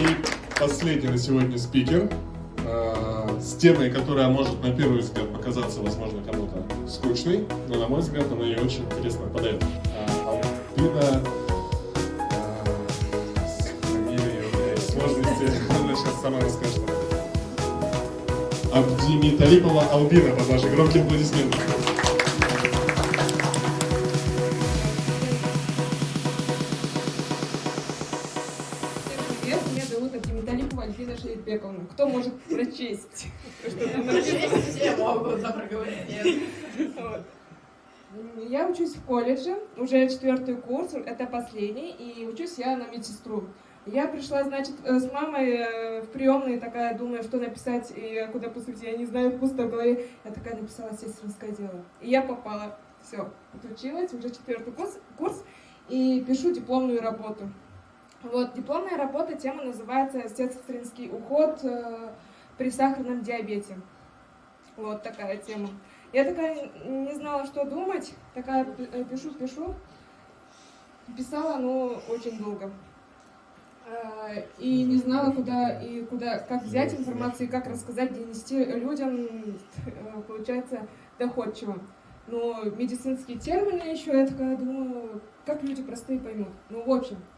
И последний на сегодня спикер э, с темой, которая может на первый взгляд показаться, возможно, кому-то скучной, но на мой взгляд она ее очень интересно подает. А, Альбина сама расскажет. Абдими Талипова Албина под ваши громкие аплодисменты. Альбина Шейтбековна. Кто может прочесть? Все могут за проговорение. Я учусь в колледже, уже четвертый курс, это последний, и учусь я на медсестру. Я пришла, значит, э, с мамой э, в приемной, такая, думаю, что написать и куда поступить, я не знаю, пусто в голове. Я такая написала сестринское дело. И я попала. Все, отучилась, уже четвертый курс, курс, и пишу дипломную работу. Вот, дипломная работа, тема называется «Сестринский уход э, при сахарном диабете». Вот такая тема. Я такая не знала, что думать, такая пишу-пишу. Писала, но очень долго. Э, и не знала, куда и куда, как взять информацию и как рассказать, донести людям, э, получается, доходчиво. Но медицинские термины еще, я такая думаю, как люди простые поймут. Ну, в общем, э,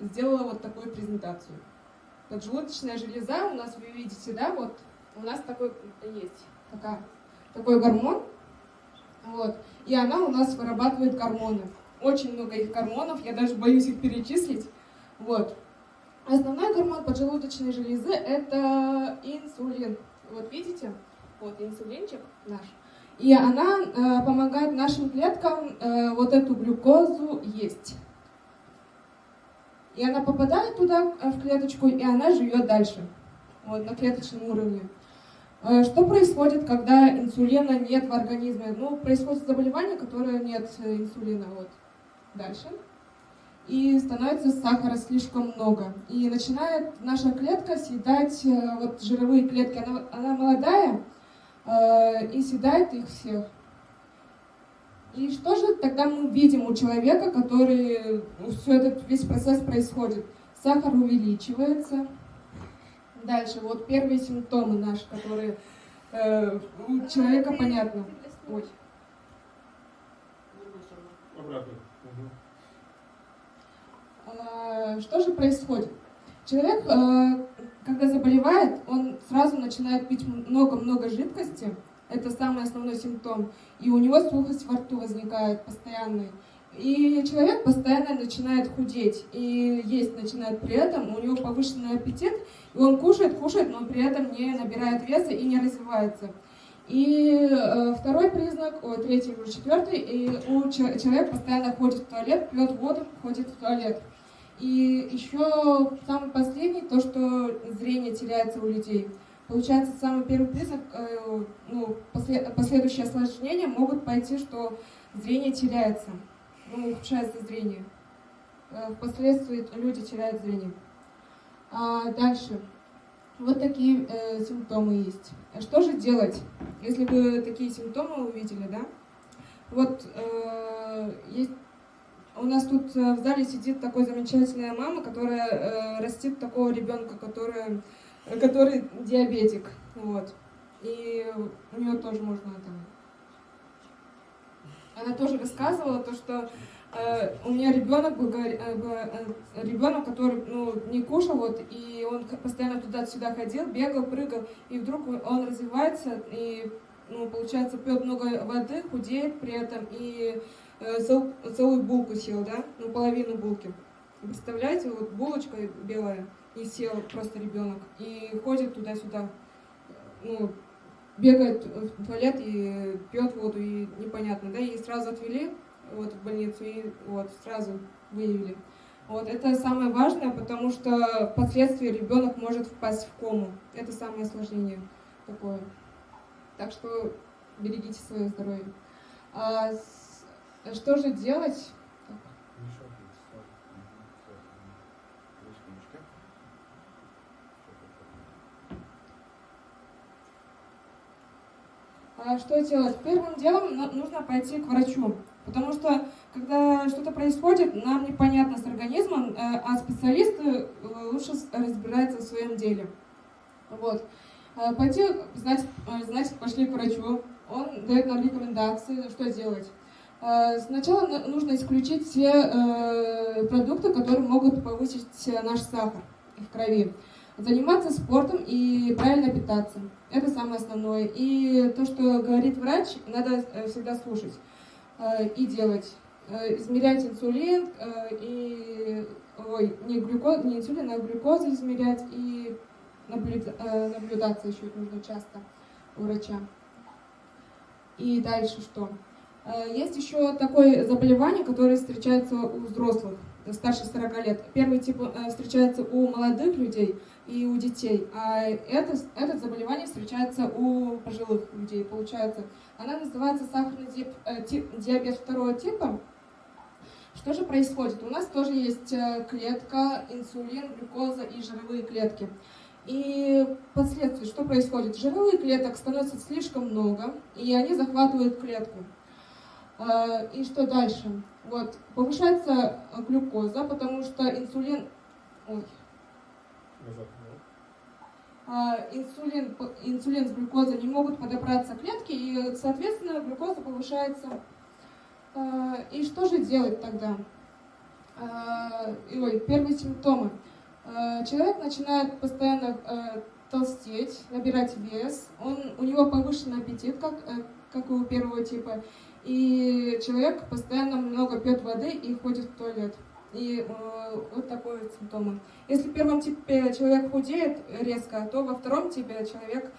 сделала вот такую презентацию. Поджелудочная железа у нас, вы видите, да, вот у нас такой есть, такая, такой гормон, вот, и она у нас вырабатывает гормоны. Очень много их гормонов, я даже боюсь их перечислить. Вот. Основной гормон поджелудочной железы – это инсулин. Вот видите? Вот инсулинчик наш. И она э, помогает нашим клеткам э, вот эту глюкозу есть. И она попадает туда, э, в клеточку, и она живет дальше, вот, на клеточном уровне. Э, что происходит, когда инсулина нет в организме? Ну, происходит заболевание, которое нет э, инсулина. Вот. Дальше и становится сахара слишком много. И начинает наша клетка съедать вот жировые клетки. Она, она молодая э, и съедает их всех. И что же тогда мы видим у человека, который ну, все этот весь процесс происходит? Сахар увеличивается. Дальше, вот первые симптомы наши, которые э, у человека понятно. Ой. Э, что же происходит? Человек, э, когда заболевает, он сразу начинает пить много-много жидкости, это самый основной симптом, и у него сухость во рту возникает постоянный. И человек постоянно начинает худеть, и есть начинает при этом, у него повышенный аппетит, и он кушает, кушает, но при этом не набирает веса и не развивается. И э, второй признак, о, третий, уже четвертый, и у человека постоянно ходит в туалет, пьет воду, ходит в туалет. И еще самый последний, то, что зрение теряется у людей. Получается, самый первый признак, э, ну, последующие осложнения могут пойти, что зрение теряется, ну, ухудшается зрение. Э, впоследствии люди теряют зрение. А дальше. Вот такие э, симптомы есть. Что же делать, если вы такие симптомы увидели, да? Вот э, есть у нас тут э, в зале сидит такой замечательная мама, которая э, растит такого ребенка, который, который диабетик. Вот. И у нее тоже можно там... Она тоже рассказывала то, что э, у меня ребенок был, э, э, ребенок, который ну, не кушал, вот, и он постоянно туда-сюда ходил, бегал, прыгал, и вдруг он развивается, и ну, получается, пьет много воды, худеет при этом, и Э, целую булку съел, да, ну половину булки. Представляете, вот булочка белая, и сел просто ребенок, и ходит туда-сюда, ну, бегает в туалет и пьет воду, и непонятно, да, и сразу отвели вот в больницу, и вот сразу выявили. Вот, это самое важное, потому что впоследствии ребенок может впасть в кому. Это самое осложнение такое. Так что берегите свое здоровье. А что же делать? Что делать? Первым делом нужно пойти к врачу, потому что когда что-то происходит, нам непонятно с организмом, э, а специалисты э, лучше разбираются в своем деле. Вот. Э, пойти, значит, значит, пошли к врачу, он дает нам рекомендации, что делать. Сначала нужно исключить все продукты, которые могут повысить наш сахар в крови. Заниматься спортом и правильно питаться. Это самое основное. И то, что говорит врач, надо всегда слушать и делать. Э, измерять инсулин э, и ой, не глюкоз, не инсулин, а глюкозу измерять и наблюда, э, наблюдаться еще нужно часто у врача. И дальше что? Есть еще такое заболевание, которое встречается у взрослых, старше 40 лет. Первый тип встречается у молодых людей и у детей, а это, это заболевание встречается у пожилых людей, получается. Она называется сахарный диабет второго типа. Что же происходит? У нас тоже есть э, клетка, инсулин, глюкоза и жировые клетки. И последствия, что происходит? Жировых клеток становится слишком много, и они захватывают клетку. Э, и что дальше? Вот, повышается глюкоза, потому что инсулин... Ой. А, инсулин, инсулин с глюкозой не могут подобраться клетки, и, соответственно, глюкоза повышается и что же делать тогда? Ой, первые симптомы. Человек начинает постоянно толстеть, набирать вес, он, у него повышенный аппетит, как, э, как у первого типа, и человек постоянно много пьет воды и ходит в туалет. И э, вот такое вот симптомы. Если в первом типе человек худеет резко, то во втором типе человек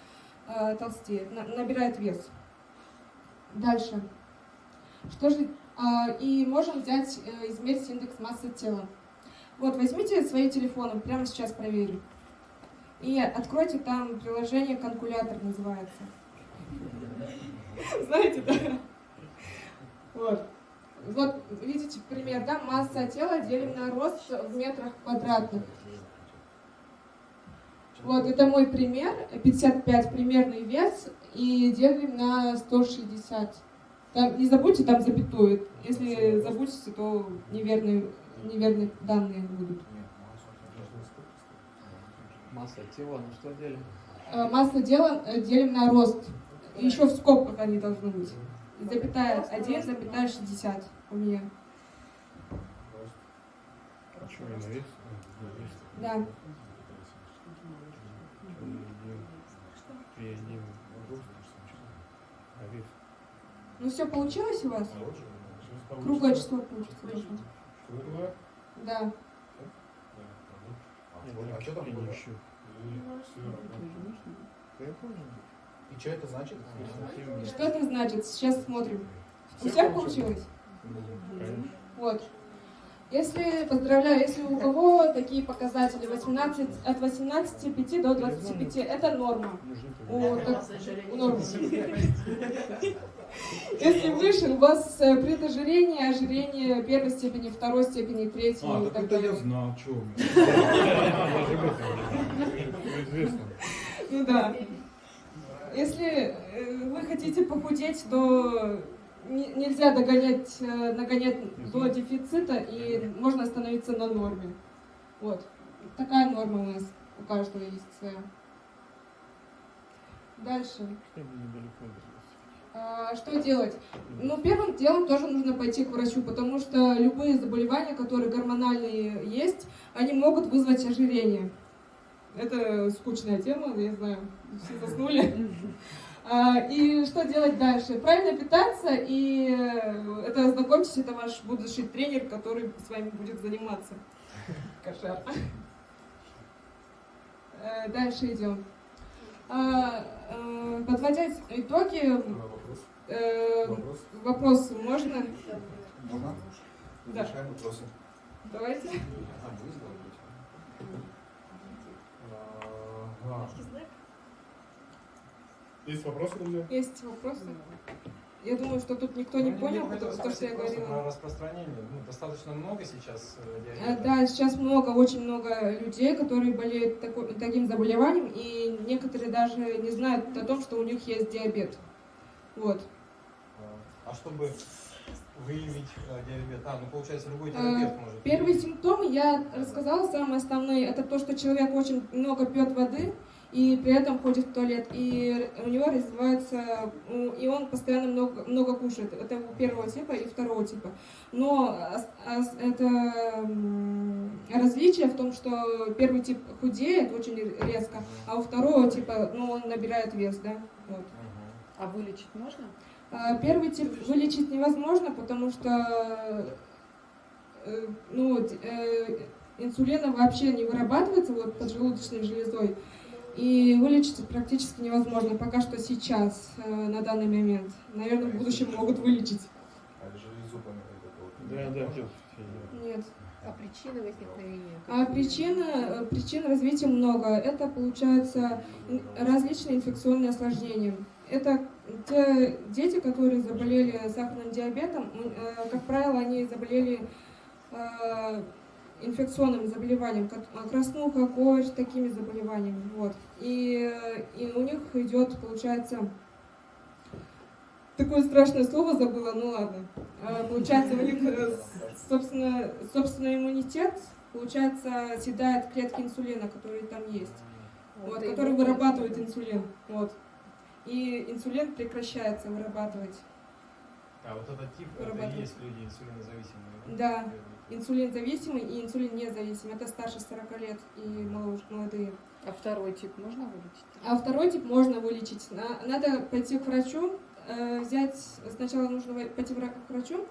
э, толстеет, на, набирает вес. Дальше. Что же, а, и можем взять, э, измерить индекс массы тела. Вот, возьмите свои телефоны, прямо сейчас проверю. И откройте там приложение «Калькулятор» называется. Знаете, да? Вот. Вот, видите пример, да? Масса тела делим на рост в метрах квадратных. Вот, это мой пример, 55 примерный вес, и делим на 160. Там, не забудьте там запятую. Если забудете, то неверные, неверные данные будут. Масса тела на что делим? Э, масса тела э, делим на рост. Еще в скобках они должны быть. Запятая 1, запятая 60 у меня. На вес? Да. А? Ну все получилось у вас? Круглое число получится. Круглое? Да. А что там было? И что это значит? И что это значит? Сейчас смотрим. У всех получилось? Вот. Если, поздравляю, если у кого такие показатели 18, от 18,5 до 25, это норма. У, так, у нормы. Если выше, у вас э, предожирение, ожирение первой степени, второй степени, третьей. А, так это я знал, что у меня. Ну да. Если э, вы хотите похудеть, то нельзя догонять, э, нагонять до дефицита, и можно остановиться на норме. Вот. Такая норма у нас у каждого есть своя. Дальше. А, что делать? Ну, первым делом тоже нужно пойти к врачу, потому что любые заболевания, которые гормональные есть, они могут вызвать ожирение. Это скучная тема, я знаю, все заснули. А, и что делать дальше? Правильно питаться, и э, это, знакомьтесь, это ваш будущий тренер, который с вами будет заниматься. Кошар. Э, дальше идем. А, э, подводя итоги, вопрос. вопрос можно? Можно? Да. Решаем вопросы. Давайте. А, вы Ага. Есть вопросы, друзья? Есть вопросы? Я думаю, что тут никто не Ну, понял, хотел потому что, спросить я говорила. Про распространение. Ну, достаточно много сейчас э, Э, диабета. Да, сейчас много, очень много людей, которые болеют тако- таким заболеванием, и некоторые даже не знают о том, что у них есть диабет. Вот. А, А чтобы выявить э, диабет? А, ну получается любой Э, терапевт может. Первые симптомы я рассказала, самые основные, это то, что человек очень много пьет воды, и при этом ходит в туалет, и у него развивается, и он постоянно много, много кушает. Это у первого типа и второго типа. Но ос- ос- это различие в том, что первый тип худеет очень резко, а у второго типа, ну, он набирает вес, да, вот. А вылечить можно? А, Первый тип вылечить невозможно, потому что э, ну, э, инсулина вообще не вырабатывается вот поджелудочной железой. И вылечить практически невозможно, пока что сейчас, э, на данный момент. Наверное, в будущем могут вылечить. А Да, да. Нет. А причины возникновения? А причин, э, причин развития много. Это, получается, различные инфекционные осложнения. Это те дети, которые заболели сахарным диабетом, э, как правило, они заболели э, инфекционным заболеванием, э, краснуха, кожь, такими заболеваниями. Вот. И, и у них идет, получается, такое страшное слово забыла, ну ладно. Получается, у них, собственно, собственный иммунитет, получается, съедает клетки инсулина, которые там есть, вот, и которые вырабатывают инсулин. Вот. И инсулин прекращается вырабатывать. А вот этот тип, это и есть люди инсулинозависимые. Да. Инсулин зависимый и инсулин независимый. Это старше 40 лет и молодые. А второй тип можно вылечить? А второй тип можно вылечить. На- Надо пойти к врачу, э, взять, сначала нужно пойти к врачу,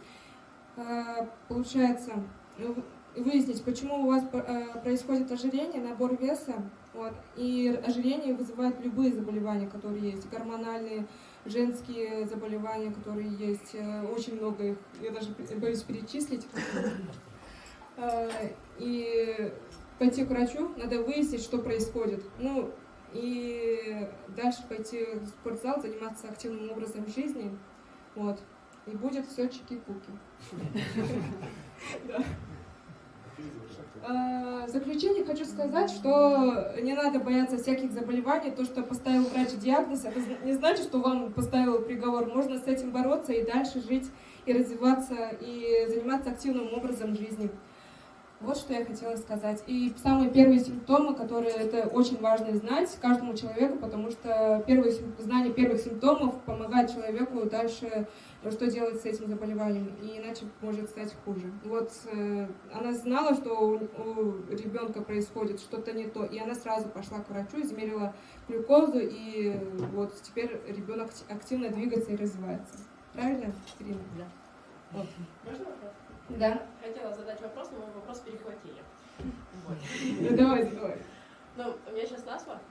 э, получается, ну, выяснить, почему у вас э, происходит ожирение, набор веса, вот, и ожирение вызывает любые заболевания, которые есть, гормональные, женские заболевания, которые есть, э, очень много их, я даже боюсь перечислить. Э, И пойти к врачу, надо выяснить, что происходит. Ну, и дальше пойти в спортзал, заниматься активным образом жизни. Вот. И будет все чики-пуки. А, В заключение хочу сказать, что не надо бояться всяких заболеваний. То, что поставил врач диагноз, это не значит, что вам поставил приговор. Можно с этим бороться и дальше жить, и развиваться, и заниматься активным образом жизни. Вот что я хотела сказать. И самые первые симптомы, которые это очень важно знать каждому человеку, потому что первые, знание первых симптомов помогает человеку дальше, э, что делать с этим заболеванием, и иначе может стать хуже. Вот э, она знала, что у, у ребенка происходит что-то не то, и она сразу пошла к врачу, измерила глюкозу, и вот теперь ребенок активно двигается и развивается. Правильно, Ирина? Да. Вот. Можно вопрос? Да. Хотела задать вопрос, но мой вопрос перехватили. Ну, давай, давай. Ну, у меня сейчас насморк.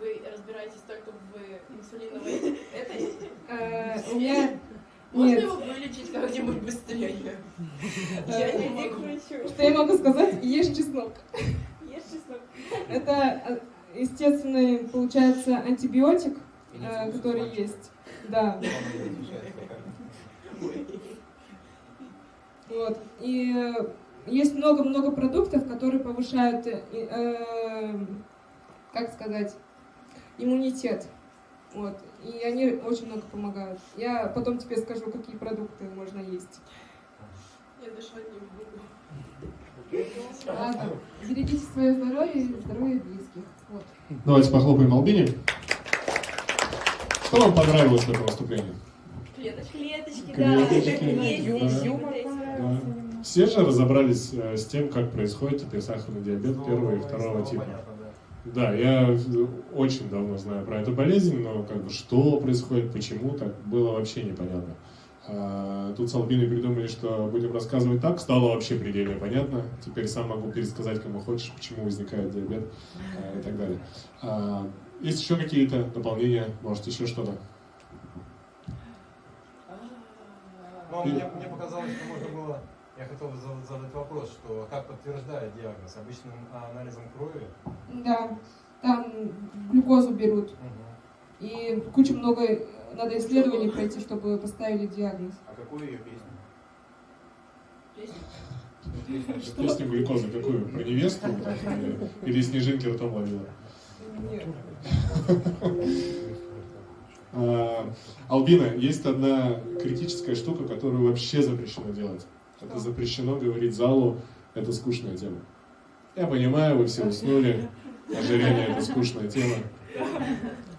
Вы разбираетесь только в инсулиновой этой? Э, У меня Можно нет. его вылечить как-нибудь быстрее? Я не могу. Что я могу сказать? Ешь чеснок. Ешь чеснок. Это э, естественный, получается, антибиотик, э, который есть. Да. Вот. И э, есть много-много продуктов, которые повышают, э, э, как сказать, иммунитет. Вот. И они очень много помогают. Я потом тебе скажу, какие продукты можно есть. Я дышать не могу. Ладно. Берегите свое здоровье и здоровье близких. Вот. Давайте похлопаем Албине. Что вам понравилось в этом выступлении? Клеточки. Клеточки, Клеточки, да. Есть, да. есть Юмор Да. Все же разобрались э, с тем, как происходит теперь сахарный диабет первого и второго типа. Да. Я очень давно знаю про эту болезнь, но как бы что происходит, почему, так было вообще непонятно. А, Тут с Албиной придумали, что будем рассказывать так, стало вообще предельно понятно. Теперь сам могу пересказать, кому хочешь, почему возникает диабет а, и так далее. А, Есть еще какие-то дополнения, может еще что-то? Ну, мне, мне показалось, что можно было... Я хотел бы за- задать вопрос, что как подтверждают диагноз? Обычным анализом крови? Да, там глюкозу берут. Мгм. И куча много надо исследований пройти, чтобы поставили диагноз. А какую ее песню? Песня. Песню глюкозы какую? Про невесту? или снежинки ртом ловила? Нет. А, Албина, есть одна критическая штука, которую вообще запрещено делать. Это запрещено говорить залу, это скучная тема. Я понимаю, вы все уснули, ожирение это скучная тема.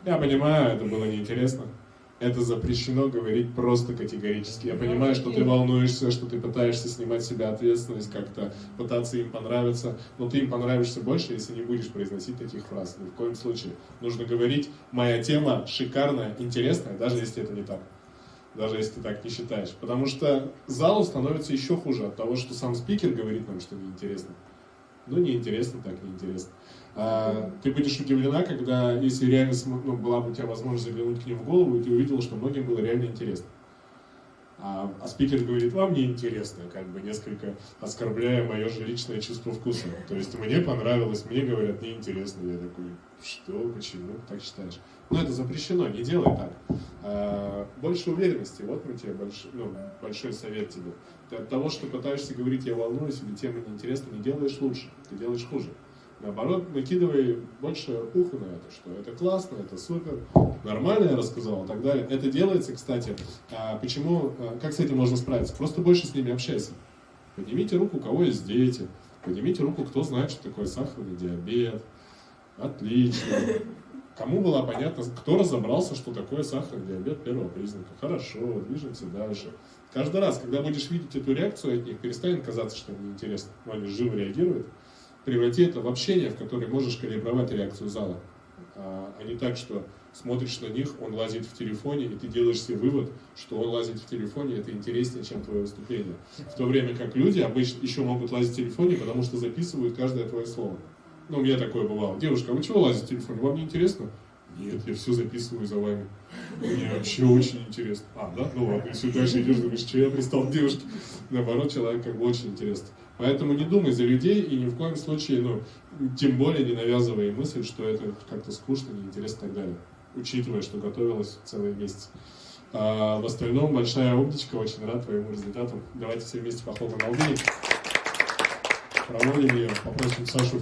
Я понимаю, это было неинтересно. Это запрещено говорить просто категорически. Я понимаю, что ты волнуешься, что ты пытаешься снимать себя ответственность, как-то пытаться им понравиться, но ты им понравишься больше, если не будешь произносить таких фраз. Ни в коем случае. Нужно говорить, моя тема шикарная, интересная, даже если это не так. Даже если ты так не считаешь. Потому что залу становится еще хуже от того, что сам спикер говорит нам, что неинтересно. Ну, неинтересно, так неинтересно. А, ты будешь удивлена, когда, если реально ну, была бы у тебя возможность заглянуть к ним в голову, и ты увидела, что многим было реально интересно. А, а спикер говорит, вам не интересно, как бы несколько оскорбляя мое же личное чувство вкуса. То есть мне понравилось, мне говорят, неинтересно. Я такой, что, почему, так считаешь? Но это запрещено, не делай так. А, больше уверенности, вот мы тебе больш, ну, большой совет тебе. Ты от того, что пытаешься говорить, я волнуюсь, или тема неинтересна, не делаешь лучше, ты делаешь хуже. Наоборот, накидывай больше уха на это, что это классно, это супер, нормально я рассказал и так далее. Это делается, кстати, а, почему, а, как с этим можно справиться? Просто больше с ними общайся. Поднимите руку, у кого есть дети, поднимите руку, кто знает, что такое сахарный диабет. Отлично. Кому было понятно, кто разобрался, что такое сахарный диабет первого признака? Хорошо, движемся дальше. Каждый раз, когда будешь видеть эту реакцию от них, перестань казаться, что им неинтересно. Но они живо реагируют преврати это в общение, в которое можешь калибровать реакцию зала. А, а не так, что смотришь на них, он лазит в телефоне, и ты делаешь себе вывод, что он лазит в телефоне, это интереснее, чем твое выступление. В то время как люди обычно еще могут лазить в телефоне, потому что записывают каждое твое слово. Ну, у меня такое бывало. Девушка, а вы чего лазите в телефоне? Вам не интересно? Нет, я все записываю за вами. Мне вообще очень интересно. А, да? Ну ладно, если дальше идешь, думаешь, что я пристал к девушке. Наоборот, человек как бы очень интересно. Поэтому не думай за людей и ни в коем случае, ну, тем более не навязывай мысль, что это как-то скучно, неинтересно и так далее. Учитывая, что готовилась целый месяц. А в остальном, большая умничка, очень рад твоему результату. Давайте все вместе похлопаем на. Проводим ее, попросим Сашу